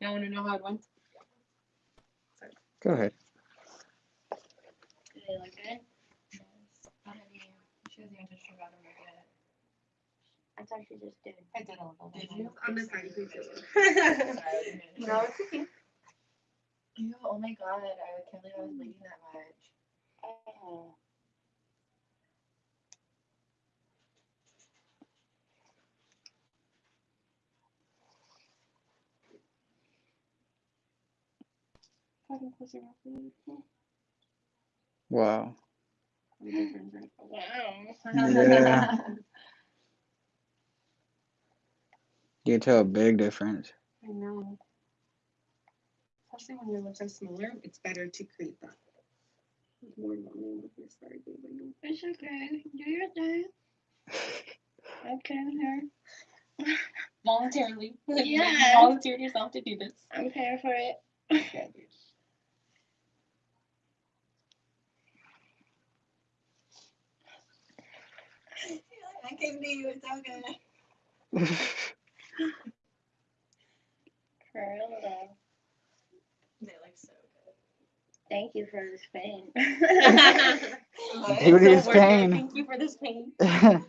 Y'all want to know how it went? Go ahead. Do they look good? Yes. Did you? She hasn't even touched her bottom. I thought she just did. I did a little bit. Did you? I'm just sorry. Please do. No, it's okay. Ew, oh my god, I can't believe I was bleeding that much. Oh. Fucking close your. Wow. Wow. Yeah. You can tell a big difference. I know. Especially when your lips are smaller, it's better to create that. More volume with your sorry, babe. I know. It's okay. Do your thing. Okay, here. Voluntarily. You volunteered yourself to do this. I'm here for it. I can do you, it's okay. For real though. They look so good. Thank you for this pain. good. Beauty It's is so worth it. pain. Thank you for this pain. that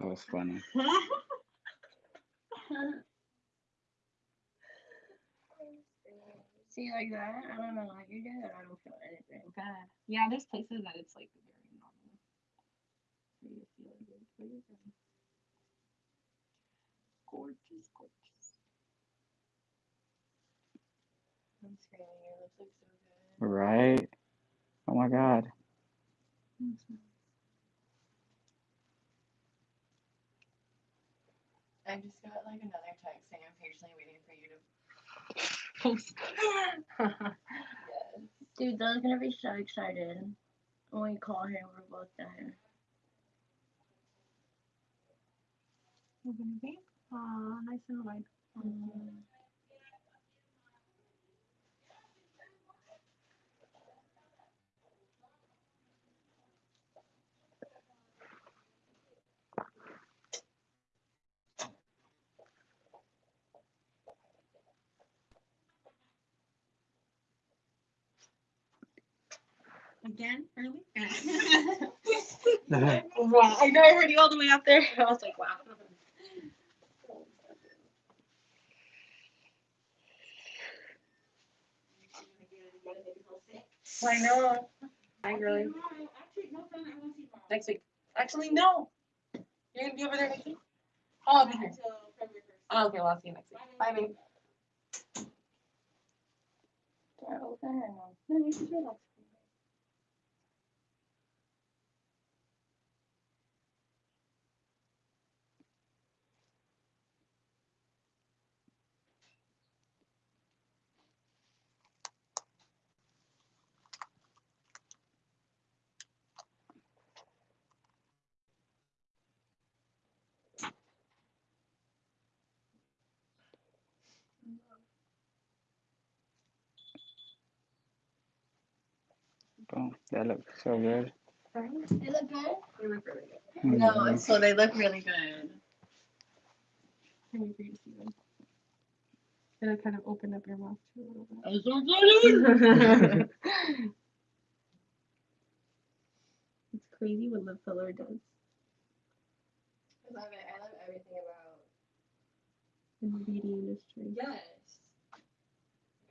was funny. See like that? I don't know how you did it. I don't feel anything. God. Yeah, there's places that it's like very normal. For you to feel good for you. Gorgeous, gorgeous. I'm screaming, your lips look so good. Right? Oh my god. Mm-hmm. I just got like another text saying I'm patiently waiting for you to post. yes. Dude, Dylan's gonna be so excited when we call her and we're both there. Aw, nice and wide. Mm. Again, early? wow, I know I heard you all the way up there. I was like, wow. I know. Hi, girly. Next week. Actually, no. You're gonna be over there next week. Oh, I'll be here. Oh, okay, well, I'll see you next week. Bye, babe. Yeah, open her now. No, you should relax. Boom. That looks so good. They look good? They look really good. No, Mhm. so they look really good. Can you see them? It'll kind of open up your mouth too a little bit. I'm so excited. It's crazy what lip filler does I love it. I love everything about. In the beauty industry. Yes.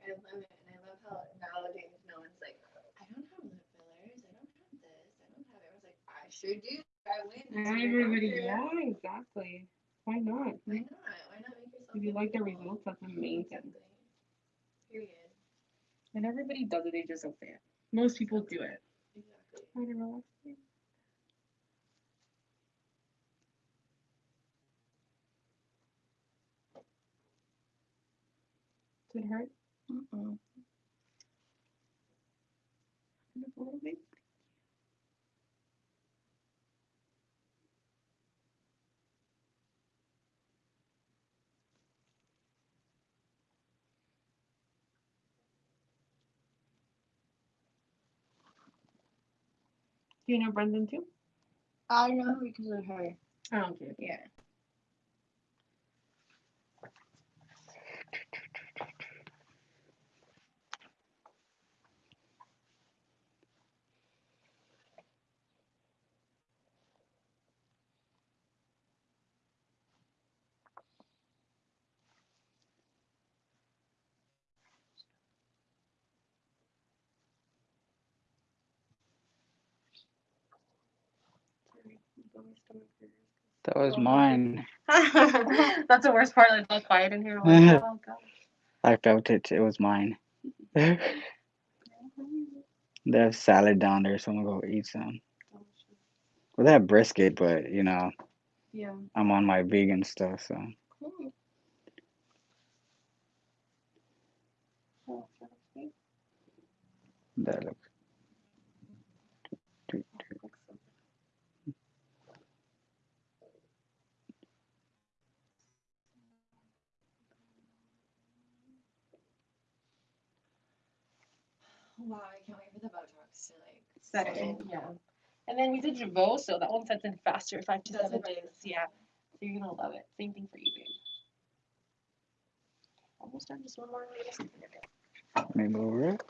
I love it, and I love how nowadays no one's like, I don't have lip fillers. I don't have this. I don't have it. I was like, I sure do. I win. It's your Everybody, yeah, exactly. Why not? Why not? Why not make yourself? If you like the beautiful? results, that's amazing. Exactly. Period. And everybody does it, they just don't say it. Most people do it. Exactly. I don't know. Did it hurt? A little bit. Do you know Brendan too? I know because of her. Oh, okay. Yeah. That was mine. That's the worst part. Like, it's all quiet in here. Like, oh, I felt it. It was mine. There's salad down there, so I'm gonna go eat some. Well, they have brisket, but you know, Yeah. I'm on my vegan stuff, so Cool. That looks. Wow, I can't wait for the Botox to like Set in. Yeah. And then we did Jeuveau, so that one sets in faster, five to That's seven what I days. Yeah. So you're gonna love it. Same thing for you, babe. Almost done. Just one more. Let me move it.